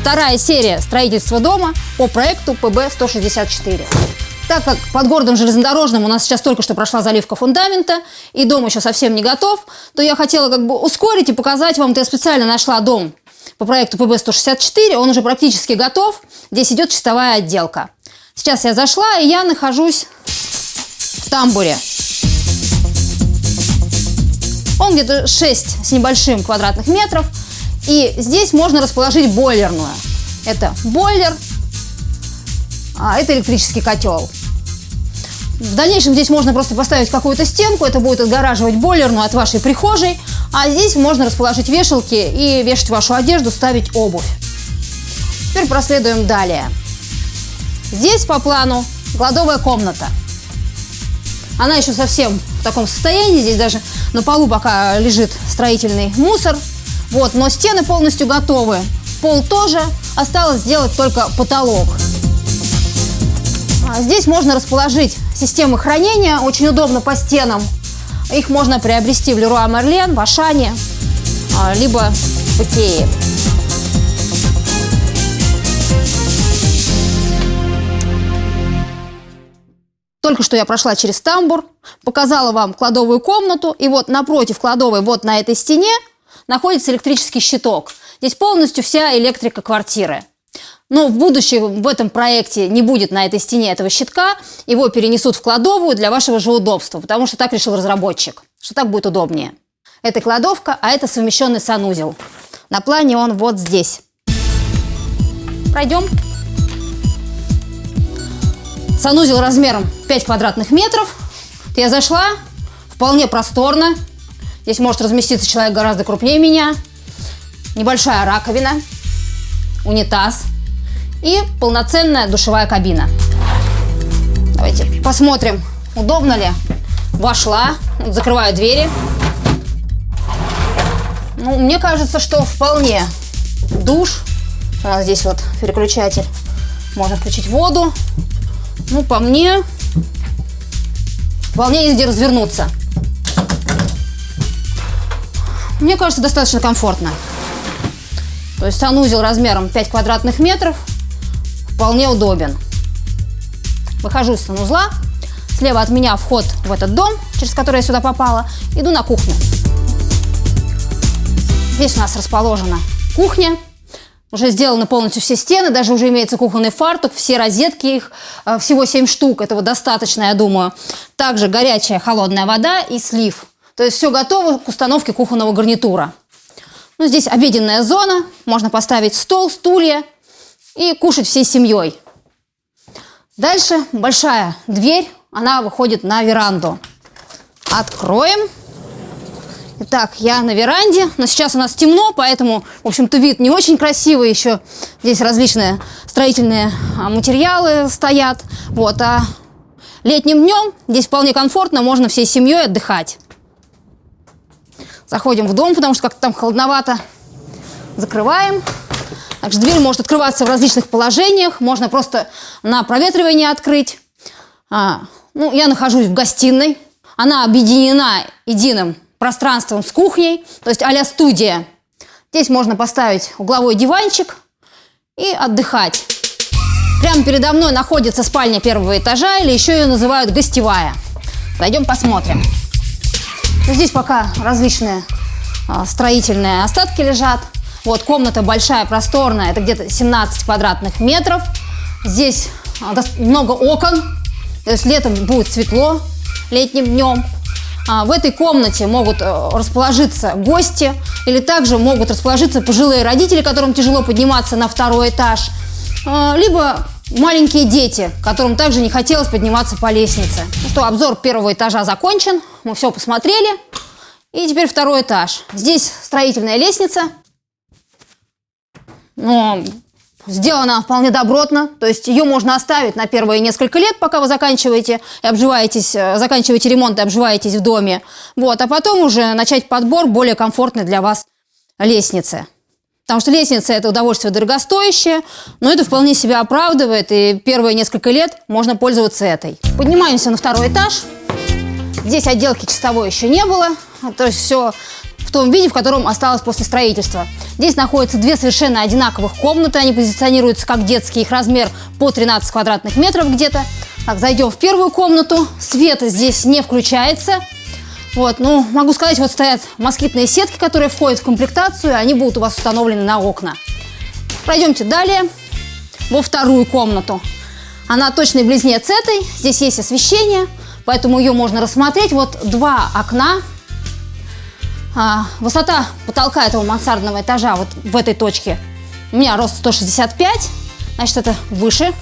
вторая серия строительства дома по проекту ПБ-164. Так как под городом железнодорожным у нас сейчас только что прошла заливка фундамента, и дом еще совсем не готов, то я хотела как бы ускорить и показать вам, то я специально нашла дом по проекту ПБ-164, он уже практически готов, здесь идет чистовая отделка. Сейчас я зашла, и я нахожусь в тамбуре. Он где-то 6 с небольшим квадратных метров. И здесь можно расположить бойлерную. Это бойлер, а это электрический котел. В дальнейшем здесь можно просто поставить какую-то стенку, это будет отгораживать бойлерную от вашей прихожей, а здесь можно расположить вешалки и вешать вашу одежду, ставить обувь. Теперь проследуем далее. Здесь по плану кладовая комната. Она еще совсем в таком состоянии, здесь даже на полу пока лежит строительный мусор. Вот, но стены полностью готовы. Пол тоже, осталось сделать только потолок. А здесь можно расположить системы хранения, очень удобно по стенам. Их можно приобрести в Леруа Мерлен, в Ашане, а, либо в Икее. Только что я прошла через тамбур, показала вам кладовую комнату, и вот напротив кладовой, вот на этой стене, находится электрический щиток. Здесь полностью вся электрика квартиры. Но в будущем в этом проекте не будет на этой стене этого щитка, его перенесут в кладовую для вашего же удобства, потому что так решил разработчик, что так будет удобнее. Это кладовка, а это совмещенный санузел. На плане он вот здесь. Пройдем. Санузел размером 5 квадратных метров. Я зашла, вполне просторно. Здесь может разместиться человек гораздо крупнее меня. Небольшая раковина, унитаз – и полноценная душевая кабина. Давайте посмотрим, удобно ли. Вошла, закрываю двери. Ну, мне кажется, что вполне. Душ. У нас здесь вот переключатель. Можно включить воду. Ну, по мне, вполне есть где развернуться. Мне кажется, достаточно комфортно. То есть санузел размером 5 квадратных метров – вполне удобен. Выхожу из санузла, слева от меня вход в этот дом, через который я сюда попала, иду на кухню. Здесь у нас расположена кухня, уже сделаны полностью все стены, даже уже имеется кухонный фартук, все розетки их, э, всего 7 штук, этого достаточно, я думаю. Также горячая холодная вода и слив. То есть все готово к установке кухонного гарнитура. Ну, здесь обеденная зона, можно поставить стол, стулья, и кушать всей семьей. Дальше большая дверь, она выходит на веранду. Откроем. Итак, я на веранде, но сейчас у нас темно, поэтому, в общем-то, вид не очень красивый еще. Здесь различные строительные а, материалы стоят. Вот, а летним днем здесь вполне комфортно, можно всей семьей отдыхать. Заходим в дом, потому что как-то там холодновато. Закрываем. Также дверь может открываться в различных положениях, можно просто на проветривание открыть. А, ну, я нахожусь в гостиной, она объединена единым пространством с кухней, то есть а студия. Здесь можно поставить угловой диванчик и отдыхать. Прямо передо мной находится спальня первого этажа, или еще ее называют гостевая. Пойдем посмотрим. Здесь пока различные а, строительные остатки лежат. Вот комната большая, просторная, это где-то 17 квадратных метров. Здесь а, много окон, то есть летом будет светло, летним днем. А, в этой комнате могут э, расположиться гости или также могут расположиться пожилые родители, которым тяжело подниматься на второй этаж, либо маленькие дети, которым также не хотелось подниматься по лестнице. Ну что, обзор первого этажа закончен, мы все посмотрели. И теперь второй этаж. Здесь строительная лестница, но сделана вполне добротно, то есть ее можно оставить на первые несколько лет, пока вы заканчиваете и обживаетесь, э, заканчиваете ремонт и обживаетесь в доме, вот, а потом уже начать подбор более комфортной для вас лестницы. Потому что лестница – это удовольствие дорогостоящее, но это вполне себя оправдывает, и первые несколько лет можно пользоваться этой. Поднимаемся на второй этаж. Здесь отделки чистовой еще не было, то есть все в том виде, в котором осталось после строительства. Здесь находятся две совершенно одинаковых комнаты. Они позиционируются как детские. Их размер по 13 квадратных метров где-то. Так, зайдем в первую комнату. Свет здесь не включается. Вот, ну, могу сказать, вот стоят москитные сетки, которые входят в комплектацию. Они будут у вас установлены на окна. Пройдемте далее во вторую комнату. Она точный близнец этой. Здесь есть освещение, поэтому ее можно рассмотреть. Вот два окна. А, высота потолка этого мансардного этажа вот в этой точке у меня рост 165, значит это выше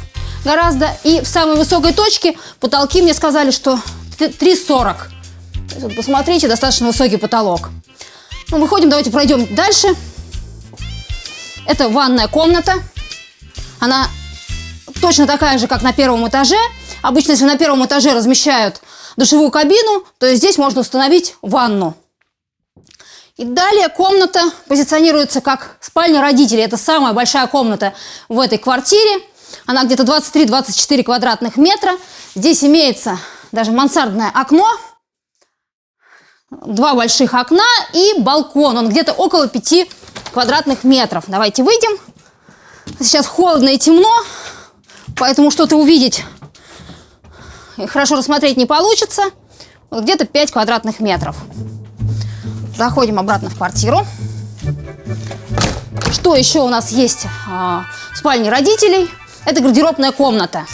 гораздо. И в самой высокой точке потолки мне сказали, что 3,40. Посмотрите, достаточно высокий потолок. Ну, выходим, давайте пройдем дальше. Это ванная комната. Она точно такая же, как на первом этаже. Обычно, если на первом этаже размещают душевую кабину, то здесь можно установить ванну. И далее комната позиционируется как спальня родителей. Это самая большая комната в этой квартире. Она где-то 23-24 квадратных метра. Здесь имеется даже мансардное окно, два больших окна и балкон. Он где-то около 5 квадратных метров. Давайте выйдем. Сейчас холодно и темно. Поэтому что-то увидеть и хорошо рассмотреть не получится. Вот где-то 5 квадратных метров. Заходим обратно в квартиру. Что еще у нас есть а, в спальне родителей? Это гардеробная комната.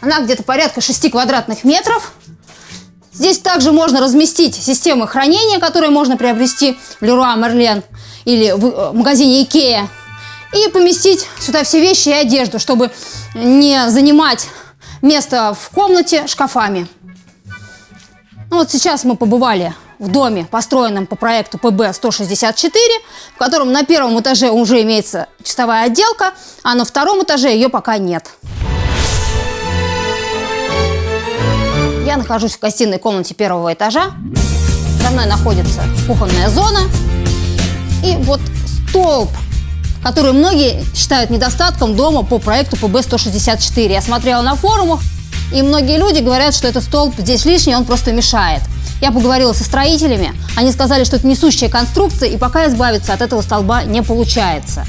Она где-то порядка 6 квадратных метров. Здесь также можно разместить системы хранения, которые можно приобрести в Леруа Мерлен или в э, магазине Икея и поместить сюда все вещи и одежду, чтобы не занимать место в комнате шкафами. Ну, вот сейчас мы побывали в доме, построенном по проекту ПБ-164, в котором на первом этаже уже имеется чистовая отделка, а на втором этаже ее пока нет. Нахожусь в гостиной комнате первого этажа. За мной находится кухонная зона. И вот столб которую многие считают недостатком дома по проекту ПБ-164. Я смотрела на форумах, и многие люди говорят, что этот столб здесь лишний, он просто мешает. Я поговорила со строителями, они сказали, что это несущая конструкция, и пока избавиться от этого столба не получается.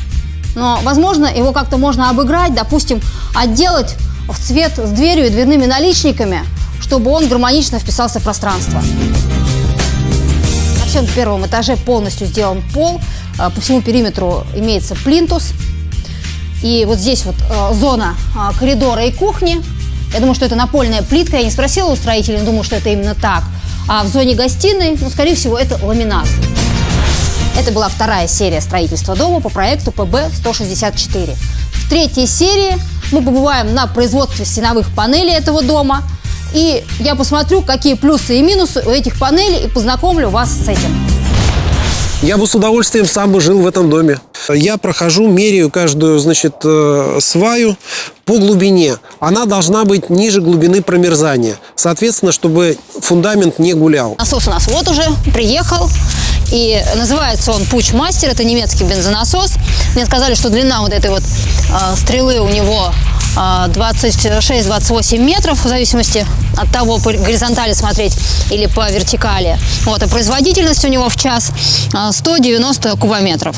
Но, возможно, его как-то можно обыграть, допустим, отделать в цвет с дверью и дверными наличниками, чтобы он гармонично вписался в пространство. На всем первом этаже полностью сделан пол, а, по всему периметру имеется плинтус. И вот здесь вот а, зона а, коридора и кухни. Я думаю, что это напольная плитка. Я не спросила у строителей, но думаю, что это именно так. А в зоне гостиной, ну, скорее всего, это ламинат. Это была вторая серия строительства дома по проекту ПБ-164. В третьей серии мы побываем на производстве стеновых панелей этого дома. И я посмотрю, какие плюсы и минусы у этих панелей и познакомлю вас с этим. Я бы с удовольствием сам бы жил в этом доме. Я прохожу, меряю каждую, значит, э, сваю по глубине. Она должна быть ниже глубины промерзания. Соответственно, чтобы фундамент не гулял. Насос у нас вот уже приехал. И называется он Пуч Мастер, это немецкий бензонасос. Мне сказали, что длина вот этой вот э, стрелы у него 26-28 метров, в зависимости от того, по горизонтали смотреть или по вертикали. Вот, а производительность у него в час 190 кубометров.